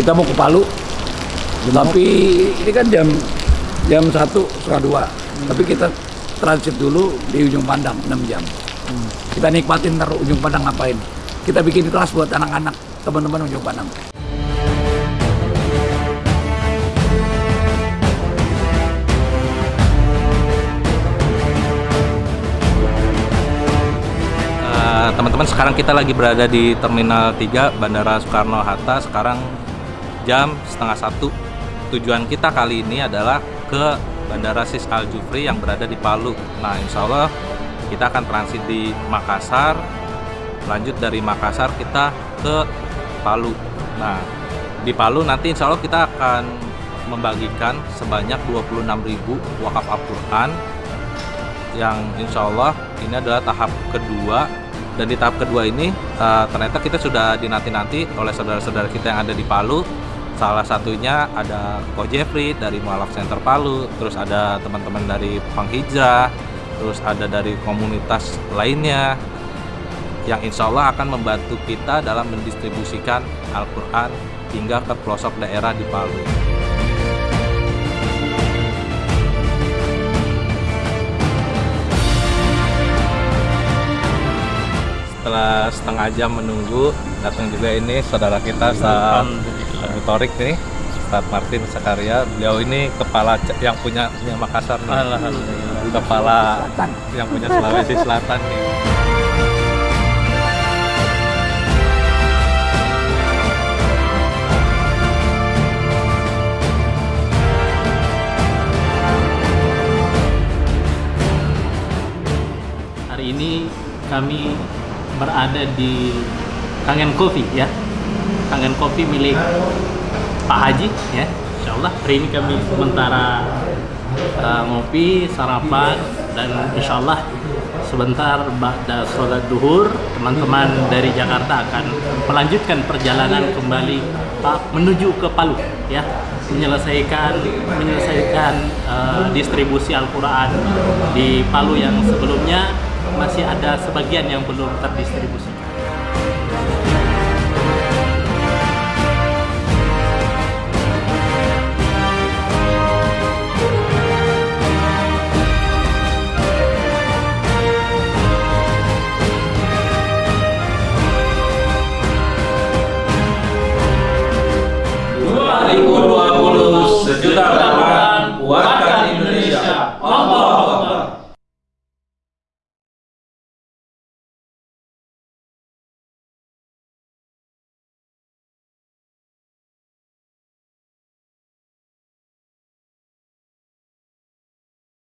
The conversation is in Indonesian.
kita mau ke Palu tapi ini kan jam jam satu setengah dua. Tapi kita transit dulu di ujung pandang 6 jam. Kita nikmatin ntar ujung pandang ngapain. Kita bikin kelas buat anak-anak teman-teman ujung pandang. Eh, teman-teman sekarang kita lagi berada di Terminal 3 Bandara Soekarno-Hatta. Sekarang jam setengah satu. Tujuan kita kali ini adalah ke Bandara Sis Al Jufri yang berada di Palu. Nah insya Allah kita akan transit di Makassar. Lanjut dari Makassar kita ke Palu. Nah di Palu nanti insya Allah kita akan membagikan sebanyak 26.000 wakaf Al-Quran yang insya Allah ini adalah tahap kedua. Dan di tahap kedua ini eh, ternyata kita sudah dinanti-nanti oleh saudara-saudara kita yang ada di Palu salah satunya ada Ko Jeffrey dari Mualaf Center Palu terus ada teman-teman dari Panghijrah terus ada dari komunitas lainnya yang insya Allah akan membantu kita dalam mendistribusikan Al-Quran hingga ke pelosok daerah di Palu. setelah setengah jam menunggu datang juga ini saudara kita Ustaz Abu Torik nih Ustaz Martin Sakaria. Beliau ini kepala yang punya punya Makassar nih. Kepala yang punya Sulawesi Selatan nih. Hari ini kami berada di Kangen Coffee ya. Kangen Coffee milik Pak Haji ya. Insya Allah hari ini kami sementara uh, ngopi, sarapan dan insya Allah sebentar ba'da sholat duhur teman-teman dari Jakarta akan melanjutkan perjalanan kembali menuju ke Palu ya menyelesaikan menyelesaikan uh, distribusi Al-Quran di Palu yang sebelumnya masih ada sebagian yang belum terdistribusikan